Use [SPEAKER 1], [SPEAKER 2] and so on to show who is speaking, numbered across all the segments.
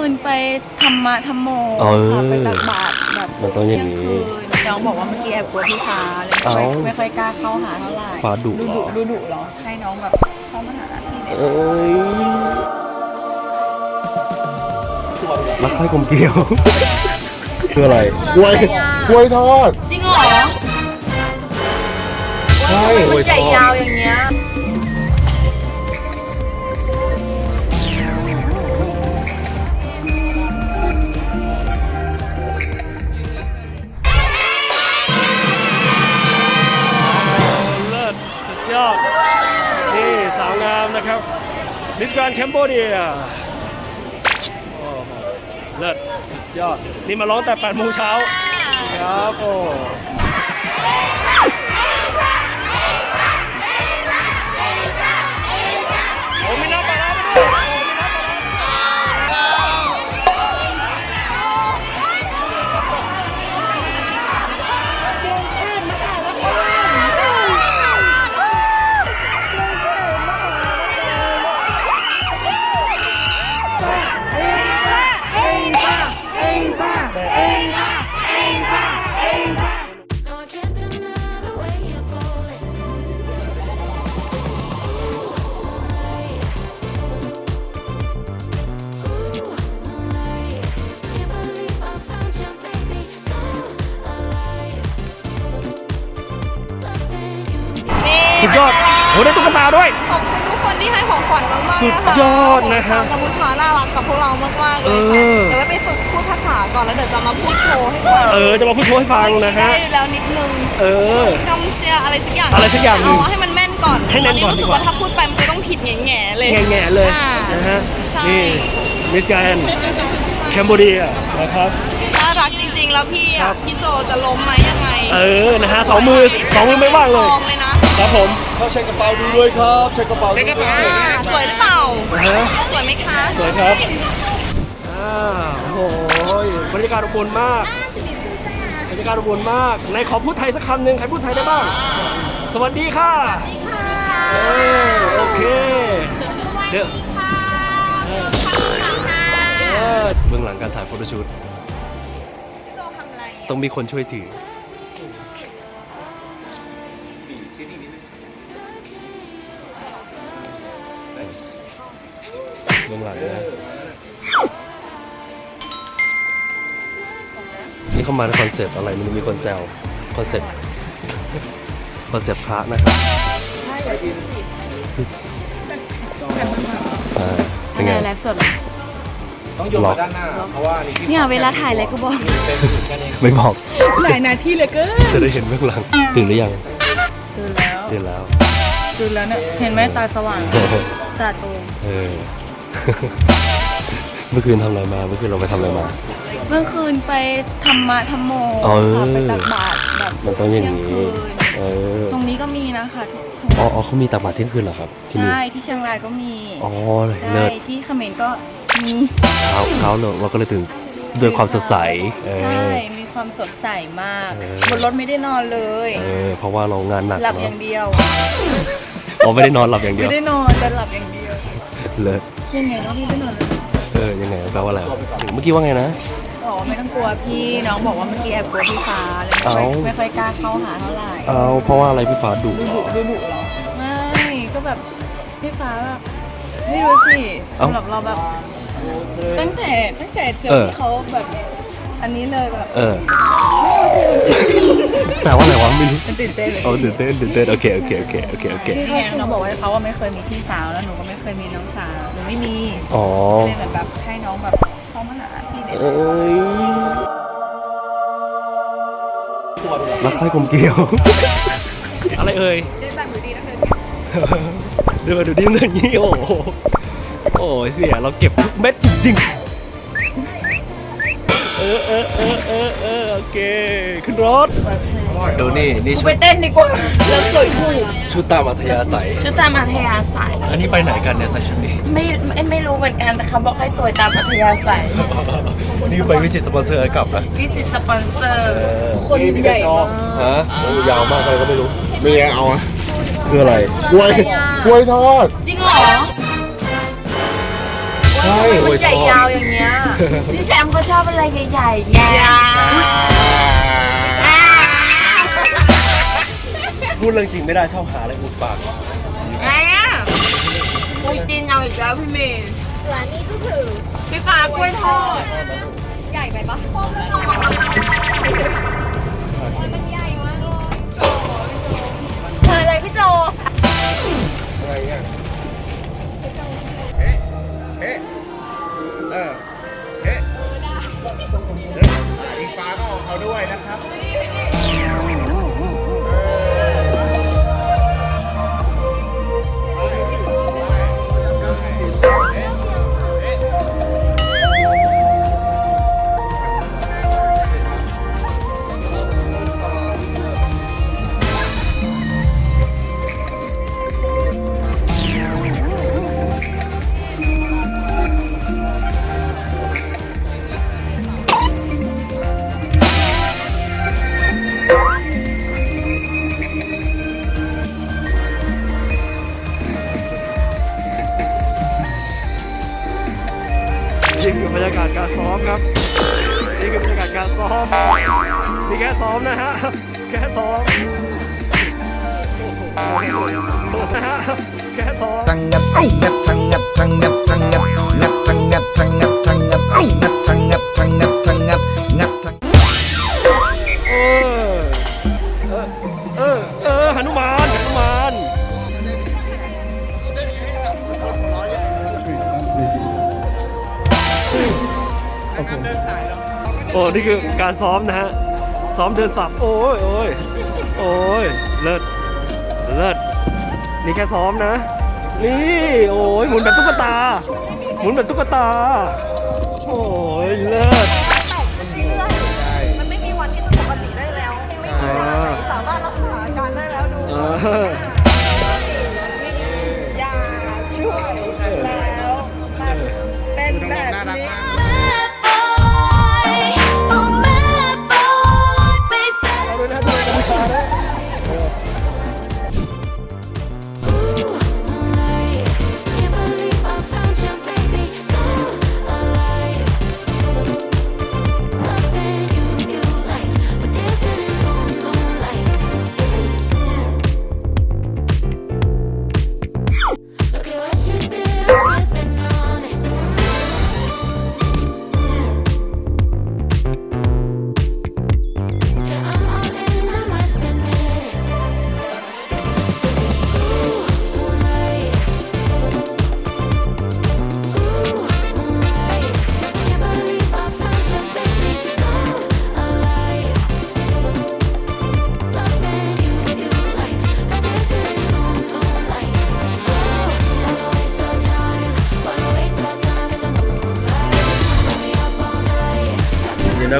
[SPEAKER 1] คืนไปธรรมะธรรมโม
[SPEAKER 2] เออ
[SPEAKER 1] ค่ะไปตักบาตรแบบ
[SPEAKER 2] มันต้องอย่างนี้
[SPEAKER 1] นี้น้องบอกว่าเมื่อกี้แอบกลัวพี่ฟ้าเลย
[SPEAKER 2] เอ้า
[SPEAKER 1] ไม่ไม่ค่อยกล้าเข้าหาเท่าไหร่
[SPEAKER 2] ฟ้าดุ
[SPEAKER 1] ดู
[SPEAKER 2] เหร
[SPEAKER 1] ดุ
[SPEAKER 2] อ
[SPEAKER 1] ดูดุเหรอ ให้น้องแบบเข้ามาหาพี่เนี่ย
[SPEAKER 2] เอ้ยรักใคร่กลมเกลียว คืออะไร
[SPEAKER 3] กล้วยกล้วยทอด
[SPEAKER 1] จริงเหรอ
[SPEAKER 3] ใช่
[SPEAKER 1] มันใหญ่ยาวอย่างเงี้ย
[SPEAKER 4] มิสแกรนด์แคมโบเดียเลิศสุดยอด นี่มาร้องแต่8โมงเช้าครับโอ้ ได้ตุ๊กตาด้วย
[SPEAKER 1] ขอบคุณทุกคนที่ให้ของขวัญมากๆนะคะ
[SPEAKER 4] สุดยอดนะครับ
[SPEAKER 1] กัมพูชาน่ารักกับพวกเรามากๆเลย
[SPEAKER 4] เอ
[SPEAKER 1] ค่ะ
[SPEAKER 4] อ
[SPEAKER 1] เดี๋ยวไว้ไปฝึกพูดภาษาก่อนแล้วเดี๋ยวจะมาพูดโชว์ให้ฟัง
[SPEAKER 4] เออจะมาพูดโชว์ให้ฟังนะฮะ
[SPEAKER 1] ได้แล้วนิดนึง
[SPEAKER 4] เออ
[SPEAKER 1] กำเชียร์อะไรสักอย่าง
[SPEAKER 4] อะไรสักอย่างหนึ่
[SPEAKER 1] เอา
[SPEAKER 4] ง
[SPEAKER 1] ให้มันแม่นก่อน
[SPEAKER 4] ให้แน่นก่อน
[SPEAKER 1] ตรู้สึ
[SPEAKER 4] ดี
[SPEAKER 1] ก
[SPEAKER 4] กว่า
[SPEAKER 1] ว่าถ้าพูดไปมันจะต้องผิดแง่ๆเลย
[SPEAKER 4] แง่ๆเลย
[SPEAKER 1] อ่า
[SPEAKER 4] นะฮะ
[SPEAKER 1] ใช่
[SPEAKER 4] นี่มิสแกรนด์แคมโบเดียนะครับ
[SPEAKER 1] น่า รักจริงๆ แล้วพี่
[SPEAKER 4] ครั
[SPEAKER 1] อะ
[SPEAKER 4] บ
[SPEAKER 1] พี่โจจะล้มไหมยังไง
[SPEAKER 4] เออนะฮะสองมือสองมือไม่ว่างเลย
[SPEAKER 1] มองเลยนะครับ
[SPEAKER 4] ผม
[SPEAKER 3] เขาใช้กระเป๋าดูด้วยครับใช้กระเป๋าใช้กระเป๋า
[SPEAKER 1] อ่าสวยหรือเปล่า
[SPEAKER 4] นะฮะ
[SPEAKER 1] สวยไหมคะ
[SPEAKER 4] สวยครับอ่าโอ้โหบรรยากาศอบอุ่นมากบรรยากาศอบอุ่นมากไหนขอพูดไทยสักคำหนึ่งใครพูดไทยได้บ้าง สวัสดีค่ะเออโอเคเดี๋ยวเออ
[SPEAKER 2] เบื้องหลังการถ่ายโฟโต้ชูต ต้องมีคนช่วยถือเบื้องหลังนะนี่เข้ามาในคอนเซปต์อะไร มันมีคนแซวคอนเซปต์คอนเซปต์พระนะครับอ่าเป็นไง
[SPEAKER 1] ไลฟ์สดเหรอ
[SPEAKER 2] ต้องยกมาด้านหน้า
[SPEAKER 1] เนี่ยเวลาถ่ายอะไรก็บอก
[SPEAKER 2] ไม่บอก
[SPEAKER 1] หลายนาทีเหลยเกิน
[SPEAKER 2] จะได้เห็นเบื้องหลังตื่นหรือยัง
[SPEAKER 1] ตื่นแล้ว
[SPEAKER 2] ตื่นแล้ว
[SPEAKER 1] ตื่นแล้วเนี่ยเห็นไหมตาสว่างตาโต
[SPEAKER 2] เออ เมื่อคืนทำอะไรมา เมื่อคืนเราไปทำอะไรมา
[SPEAKER 1] เมื่อคืนไปธรรมะธรรมโม
[SPEAKER 2] เออ
[SPEAKER 1] ค่ะไปตักบาตรแบบ
[SPEAKER 2] มันต้องอย่างนี้
[SPEAKER 1] เที่ยงคืน
[SPEAKER 2] เออ
[SPEAKER 1] ตรงนี้ก็มีนะคะทุก
[SPEAKER 2] อ๋ออ๋อเขามีตักบาตรเที่ยงคืนเหรอครับ ที่นี่
[SPEAKER 1] ใช่ที่เชียงรายก็มี
[SPEAKER 2] อ๋อ
[SPEAKER 1] ใช่
[SPEAKER 2] เลิศ
[SPEAKER 1] ที่เขมรก็มี
[SPEAKER 2] เช้าเช้าเลยเราก็เลยตื่นด้วยความสดใสเอ
[SPEAKER 1] ใช่
[SPEAKER 2] อ
[SPEAKER 1] มีความสดใสมาก
[SPEAKER 2] เออ
[SPEAKER 1] บนรถไม่ได้นอนเลย
[SPEAKER 2] เออเพราะว่าเรางานหนัก
[SPEAKER 1] หลับอ
[SPEAKER 2] เนาะ
[SPEAKER 1] ย่างเดียว
[SPEAKER 2] อ๋อไม่ได้นอนหลับอย่างเดีย
[SPEAKER 1] ไม่
[SPEAKER 2] ว
[SPEAKER 1] ได้นอนแต่หลับอย่างเดียว
[SPEAKER 2] เลิศ
[SPEAKER 1] ยังไงก็พี่ไม่นอนเลย
[SPEAKER 2] เออยังไงแปลว่าอะไรเมื่อกี้ว่าไงนะ
[SPEAKER 1] อ๋อไม่ต้องกลัวพี่น้องบอกว่าเมื่อกี้แอบกลัวพี่ฟ้าเลยไม่ค่อย
[SPEAKER 2] เอ้า
[SPEAKER 1] ไม่ค่อยกล้าเข้าหาเท่าไหร่
[SPEAKER 2] เอาเพราะว่าอะไรพี่ฟ้าดุ
[SPEAKER 1] ดู
[SPEAKER 2] เหร
[SPEAKER 1] ดุ
[SPEAKER 2] อ
[SPEAKER 1] ดูดุเหรอไม่ก็แบบพี่ฟ้าแบบไม่รู้สิ
[SPEAKER 2] เอ้า
[SPEAKER 1] สำหรับเราแบบ ตั้งแต่ตั้งแต่เจอ
[SPEAKER 2] เออ
[SPEAKER 1] ที่เขาแบบอันนี้เลยแบบ
[SPEAKER 2] เออแปลว่าอะไรวะไม่รู้
[SPEAKER 1] มันตื่นเต้นเลย
[SPEAKER 2] โอ้ตื่นเต้นตื่นเต้นโอเคโอเคโอเคโอเคโอเค
[SPEAKER 1] ที่ไงน้องบอกว่าเขาว่าไม่เคยมีพี่สาวแล้วหนูก็ไม่เคยมีน้องสาวหนูไม่มี
[SPEAKER 2] อ๋อ
[SPEAKER 1] เลยเหมือนแบบให้น้องแบบเข้ามาหาพี่เด็ก
[SPEAKER 2] เอ้ยรักใคร่กลมเกลียว
[SPEAKER 4] อะไรเอ่ย
[SPEAKER 1] ได้บัตรดูดีนะเธอ
[SPEAKER 4] เดี๋ยวมาดูดิเงินนี่โอ้ โหโอ้ยเสียเราเก็บทุกเม็ดจริงๆเออเออเออเออเออโอเค ขึ้นรถ
[SPEAKER 2] ดูนี่นี่
[SPEAKER 1] กู
[SPEAKER 2] ชุ
[SPEAKER 1] ไป
[SPEAKER 2] ด
[SPEAKER 1] เต้นดีกว่าแล้วสวยถูก
[SPEAKER 2] ชุดตามอัธยาศัย
[SPEAKER 1] ชุดตามอัธยาศัย
[SPEAKER 2] อันนี้ไปไหนกันเนี่ยใส่ชุดนี้
[SPEAKER 1] ไม่ไม่ไม่รู้เหมือนกันแต่เขาบอกให้สวยตามอัธยาศัย
[SPEAKER 2] นี่ไปวิสิตสปอนเซอร์กลับนะ
[SPEAKER 1] วิสิตสปอนเซอร์คนใหญ่มาก
[SPEAKER 2] ฮะยาวมากเลยก็ไม่รู้
[SPEAKER 3] ไม่ยังเอาอะ
[SPEAKER 2] คืออะไร
[SPEAKER 3] กล้วยกล้วยทอด
[SPEAKER 1] จริงเหรอ
[SPEAKER 3] ใช่มันใหญ่ยาวอย่างเงี้ยพี่แชมป์เขาชอบอะไรใหญ่ๆไง
[SPEAKER 4] พูดเรื่องจริงไม่ได้ชอบหาอะไรอุดปาก
[SPEAKER 3] ไงอะอุ้ยจริงเอาอีกแล้วพี่เมย์ส่วนนี้ก็คือพี่ฟ้ากล้วยทอด ใหญ่ไปปะมันใหญ่มากเลยอะไรพี่โจ
[SPEAKER 5] เอ๊ะเออเอ๊ะอีกฟ้าก็ออกเขาด้วยนะครับ
[SPEAKER 4] ครับ นี่คือบรรยากาศการซ้อมนี่แค่ซ้อมนะฮะ แค่ซ้อมโอ้โหนะฮะ แค่ซ้อม
[SPEAKER 6] ทั้งงับงับทั้งงับทั้งงับทั้งงับงับทั้งงับทั้งงับทั้งงับงับทั้งงับทั้งงับทั้งงับงับทั้ง
[SPEAKER 4] เอ โอ้นี่คือการซ้อมนะฮะ ซ้อมเดินสับ โอ้ยโอ้ยโอ้ยเลิศเลิศนี่แค่ซ้อมนะ นี่โอ้ยหมุนแบบตุ๊กตา หมุนแบบตุ๊กตา โอ้ยเลิศ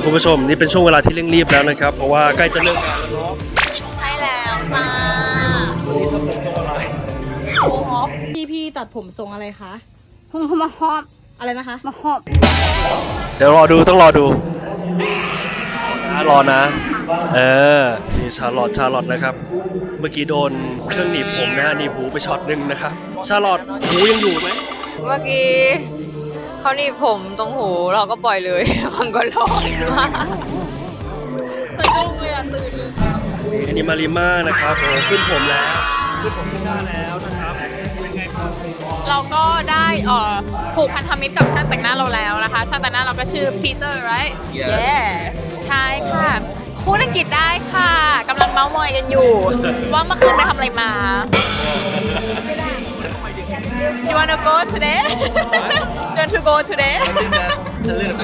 [SPEAKER 4] นี่นะคุณผู้ชมนี่เป็นช่วงเวลาที่เร่งรีบแล้วนะครับเพราะว่าใกล้จะเลิกงานแล้วเนาะ
[SPEAKER 3] ใช่แล้วค่ะ
[SPEAKER 4] วันนี้ทำผมทรงอะไร
[SPEAKER 7] พี่พี่ตัดผมทรงอะไรคะมาฮอบอะไรนะคะมาฮอบ
[SPEAKER 4] เดี๋ยวรอดูต้องรอดูนะรอนะ เออนี่ชาลอตชาลอตนะครับ เมื่อกี้โดนเครื่องหนีบผมนะฮะหนีบหูไปช็อตหนึ่งนะครับ ชาลอตหูยังอยู่ไหม
[SPEAKER 8] เมื่อกี้ เขาหนีบผมตรงหูเราก็ปล่อยเลยมันก็ร้อนมากสะดุ้งเลยอะตื่นเลย
[SPEAKER 4] นี่อันนี้มาริมานะครับโอ้ขึ้นผมแล้วขึ้นผมขึ้นหน้าแล้วนะครับเป็นไงครับ
[SPEAKER 8] เราก็ได้เอ่อผูกพันธมิตรกับช่างแต่งหน้าเราแล้วนะคะช่างแต่งหน้าเราก็ชื่อปีเตอร์ right yes ใช่ค่ะพูดอังกฤษได้ค่ะกำลังเมาส์มอยกันอยู่ ว่าเมื่อคืนไปทำอะไรมา Do you want to go today? Do you want to go today?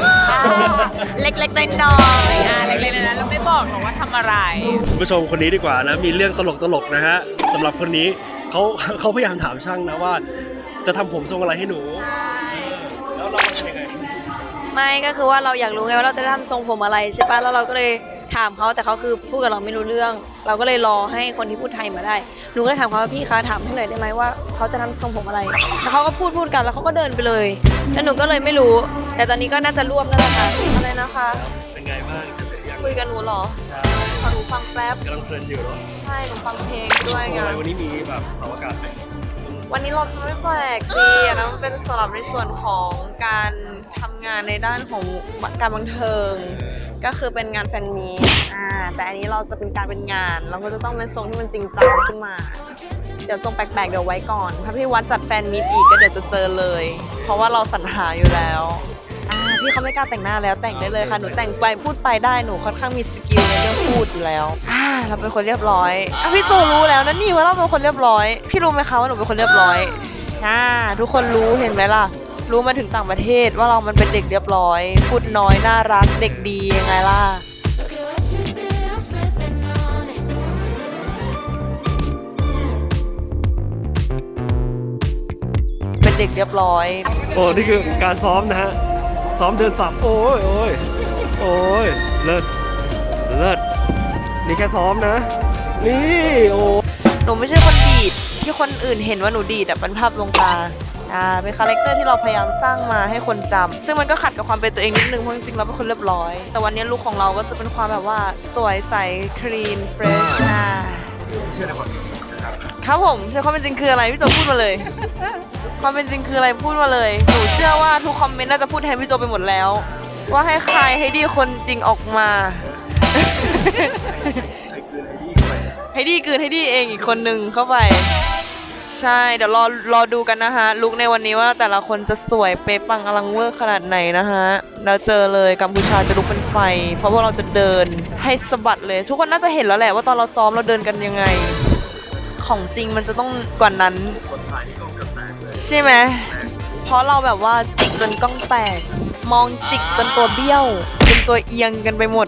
[SPEAKER 8] อ่าเล็กๆน้อยๆอ่าเล็กๆน้อยๆเราไม่บอกหรอกว่าทำอะไร
[SPEAKER 4] คุณผู้ชมคนนี้ดีกว่านะ มีเรื่องตลกตลกๆนะฮะสำหรับคนนี้เขาเขาพยายามถามช่างนะว่า จะทำผมทรงอะไรให้หนู แล้วเราจะยังไง
[SPEAKER 8] ไม่ก็คือว่าเราอยากรู้ไงว่าเราจะทำทรงผมอะไรใช่ปะแล้วเราก็เลย ถามเขาแต่เขาคือพูดกับเราไม่รู้เรื่อง เราก็เลยรอให้คนที่พูดไทยมาได้หนูก็เลยถามเขาว่าพี่คะถามให้หน่อยได้ไหมว่าเขาจะทำทรงผมอะไรแล้วเขาก็พูดพูดกันแล้วเขาก็เดินไปเลยแล้วหนูก็เลยไม่รู้ แต่ตอนนี้ก็น่าจะรวบนั่นแหละค่ะอะไรนะคะ
[SPEAKER 4] เป็นไงบ้างจะเป็นยัง
[SPEAKER 8] คุยกับหนูเหรอขอหนูฟังแป๊บ
[SPEAKER 4] กำลังเพลินอยู่เนาะ
[SPEAKER 8] ใช่หนูฟังเพลงด้วยไง
[SPEAKER 4] ทำไมวันนี้มีแบบเสาอากาศไหม
[SPEAKER 9] วันนี้เราจะไม่แปลกสิอันนั้นมันเป็นสำหรับในส่วนของการทำงานในด้านของการบันเทิง ก็คือเป็นงานแฟนมีตอ่าแต่อันนี้เราจะเป็นการเป็นงาน เราก็จะต้องเป็นทรงที่มันจริงจังขึ้นมา เดี๋ยวทรงแปลกๆเดี๋ยวไว้ก่อน ถ้าพี่วัดจัดแฟนมีตอีกก็เดี๋ยวจะเจอเลย เพราะว่าเราสรรหาอยู่แล้วอ่าพี่เขาไม่กล้าแต่งหน้าแล้วแต่งได้เลยค่ะ หนูแต่งไปพูดไปได้หนูค่อนข้างมีสกิลในเรื่องพูดอยู่แล้วอ่าเราเป็นคนเรียบร้อยอะพี่จูรู้แล้วนะนี่ว่าเราเป็นคนเรียบร้อย พี่รู้ไหมคะว่าหนูเป็นคนเรียบร้อยอ่าทุกคนรู้เห็นไหมล่ะ รู้มาถึงต่างประเทศว่าเรามันเป็นเด็กเรียบร้อย พูดน้อยน่ารักเด็กดียังไงล่ะ
[SPEAKER 10] Look at what you did, I'm slipping on it.
[SPEAKER 9] เป็นเด็กเรียบร้อย
[SPEAKER 4] โอ้นี่คือการซ้อมนะฮะซ้อมเดินสับโอ้ยโอ้ยโอ้ยเลิศเลิศนี่แค่ซ้อมนะ นี่โอ้
[SPEAKER 9] หนูไม่ใช่คนดีดที่คนอื่นเห็นว่าหนูดีดอะเป็นภาพลวงตา อ่าเป็นคาแรคเตอร์ที่เราพยายามสร้างมาให้คนจำซึ่งมันก็ขัดกับความเป็นตัวเองนิดนึงเพราะจริงๆเราเป็นคนเรียบร้อย แต่วันนี้ลุคของเราก็จะเป็นความแบบว่าสวยใสคลีนเฟรชอ่าครับผมเชื่อความเป็นจริงคืออะไรพี่โจพูดมาเลย ความเป็นจริงคืออะไรพูดมาเลยหนูเชื่อว่าทุกคอมเมนต์น่าจะพูดแทนพี่โจไปหมดแล้ว ว่าให้ใครให้ดีคนจริงออกมาให้ดีกลืนให้ดีเองอีกคนนึงเข้าไป ใช่เดี๋ยวรอรอดูกันนะฮะลุกในวันนี้ว่าแต่ละคนจะสวยเป๊ะปังอลังเวอร์ขนาดไหนนะฮะแล้วเจอเลยกัมพูชาจะลุกเป็นไฟ เพราะว่าเราจะเดินให้สะบัดเลย ทุกคนน่าจะเห็นแล้วแหละว่าตอนเราซ้อมเราเดินกันยังไง ของจริงมันจะต้องกว่านั้น ใช่ไหมเพราะเราแบบว่าจิกจนกล้องแตก มองจิกจนตัวเบี้ยวจนตัวเอียงกันไปหมด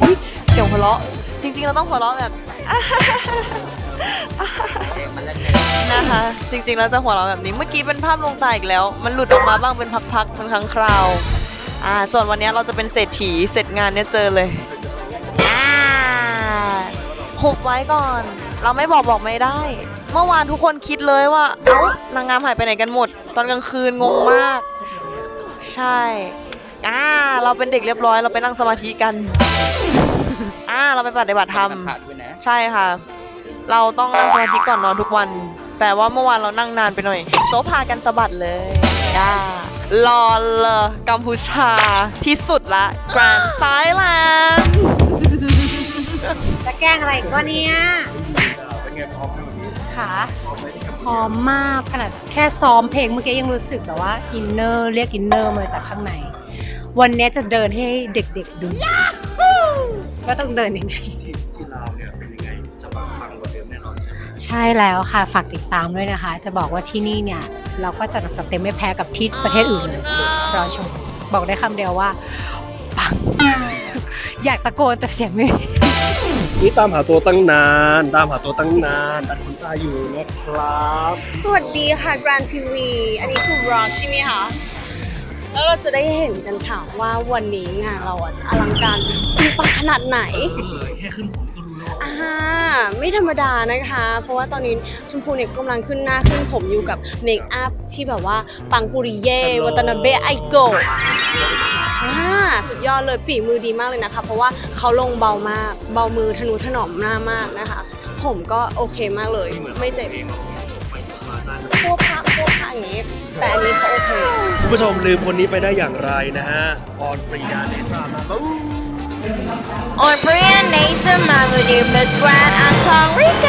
[SPEAKER 9] อุ้ยเสียงหัวเราะจริง ๆ เราต้องหัวเราะแบบ นะคะ จริงๆแล้วจะหัวเราะแบบนี้เมื่อกี้เป็นภาพลวงตาอีกแล้ว มันหลุดออกมาบ้างเป็นพักๆเป็นครั้งคราวอ่าส่วนวันนี้เราจะเป็นเศรษฐีเสร็จงานเนี่ยเจอเลยอ่าหุบไว้ก่อน เราไม่บอกบอกไม่ได้ เมื่อวานทุกคนคิดเลยว่าเอ้านางงามหายไปไหนกันหมด ตอนกลางคืนงงมาก ใช่อ่าเราเป็นเด็กเรียบร้อย เราไปนั่งสมาธิกันอ่าเราไปปฏิบัติธรรมใช่ค่ะ เราต้องนั่งสมาธิก่อนนอนทุกวัน แต่ว่าเมื่อวานเรานั่งนานไปหน่อย โซพากันสะบัดเลยย่ารอเลยกัมพูชาที่สุดละ แกรนด์ไทยแลนด์
[SPEAKER 11] จะแกล้งอะไรอีก็เนี่ยค่ะพร้อมมากขนาดแค่ซ้อมเพลงเมื่อกี้ยังรู้สึกแบบว่า inner เรียก inner มาจากข้างใน วันนี้จะเดินให้เด็กๆดูว่าต้องเดินยังไง
[SPEAKER 4] ใช่ไหม
[SPEAKER 11] ใช่แล้วค่ะ ฝากติดตามด้วยนะคะ จะบอกว่าที่นี่เนี่ย เราก็จะจัดเต็มไม่แพ้กับที่ประเทศอื่นเลยรอชม บอกได้คำเดียวว่าปังอยากตะโกนแต่เสียงไม่มี
[SPEAKER 4] นี่ตามหาตัวตั้งนาน ตามหาตัวตั้งนานตัดขนตาอยู่นะครับ
[SPEAKER 1] สวัสดีค่ะ Grand TV อันนี้คือรอใช่ไหมคะ แล้วเราจะได้เห็นกันค่ะว่าวันนี้งานเราอะจะอลังการปุงปังขนาดไหน
[SPEAKER 4] แค่ขึ้นผมก็รู้แล้ว
[SPEAKER 1] อ่าไม่ธรรมดานะคะ เพราะว่าตอนนี้ชมพูเนี่ยกำลังขึ้นหน้าขึ้นผมอยู่กับเมคอัพที่แบบว่าปังปุริเย่วัตนาเบะไอโกะอ่าสุดยอดเลยฝีมือดีมากเลยนะคะ เพราะว่าเขาลงเบามาก เบามือทะนุถนอมหน้ามากนะคะ ผมก็โอเคมากเลย ไม่เจ็บพวกพักพวกพักอย่างนี้แต่อันนี้เขาโอเค
[SPEAKER 4] คุณผู้ชมลืมคนนี้ไปได้อย่างไรนะฮะออนปรีดาเนซ่ามาบู
[SPEAKER 1] On Brian Nation มาบูดีมิสแกรนด์อังทองริก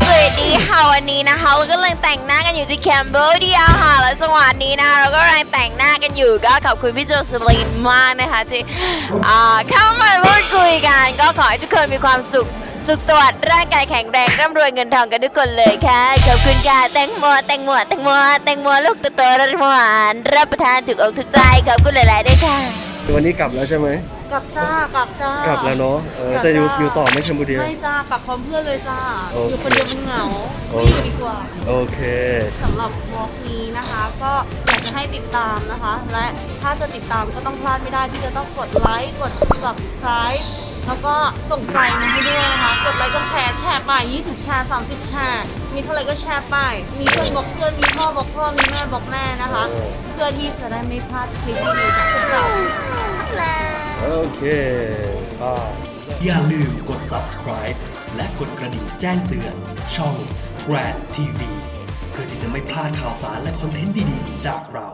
[SPEAKER 1] สวัสดีค่ะวันนี้นะคะเราก็กำลังแต่งหน้ากันอยู่ที่แคนเบอร์เดียค่ะ แล้วจังหวะนี้นะเราก็กำลังแต่งหน้ากันอยู่ก็ขอบคุณพี่โจสลีนมากนะคะที่เข้ามาพูดคุยกัน ก็ขอให้ทุกคนมีความสุขสุขสวัสดิ์ร่างกายแข็งแรงร่ำรวยเงินทองกันทุกคนเลยค่ะ ขอบคุณค่ะแตงโมแตงโมแตงโมแตงโมลูกโตๆรสหวานรับประทานถูกอกถูกใจขอบคุณหลาย ๆ ด้วยค่ะ
[SPEAKER 4] วันนี้กลับแล้วใช่ไหม
[SPEAKER 1] กลับจ้ากลับจ้าก
[SPEAKER 4] ลับแล้วเนาะเออจะอยู่อยู่ต่อไหม่ชมบุรี
[SPEAKER 1] ไม่จ้ากลับพร้อมเพื่อนเลยจ้า
[SPEAKER 4] โอเค
[SPEAKER 1] อยู่คนเดียวมันเหงา
[SPEAKER 4] โอ
[SPEAKER 1] ไม่
[SPEAKER 4] เค
[SPEAKER 1] อยู่ดีกว่า
[SPEAKER 4] โอเค
[SPEAKER 1] สำหรับวอล์กนี้นะคะ ก็อยากจะให้ติดตามนะคะ และถ้าจะติดตามก็ต้องพลาดไม่ได้ที่จะต้องกดไลค์กด subscribe แล้วก็ส่งใจมาให้ด้วยนะคะ กดไลค์กดแชร์แชร์ไป 20 แชร์ 30 แชร์ มีเท่าไหร่ก็แชร์ไป มีเพื่อนบอกเพื่อนมีพ่อบอกพ่อมีแม่บอกแม่นะคะ เพื่อที่จะได้ไม่พลาดคลิปดีๆจากพวกเราแล้ว
[SPEAKER 4] โอเคก็อย่าลืมกด subscribe
[SPEAKER 12] และกดกระดิ่งแจ้งเตือน ช่อง Grad TV เพื่อที่จะไม่พลาดข่าวสารและคอนเทนต์ดีๆ จากเรา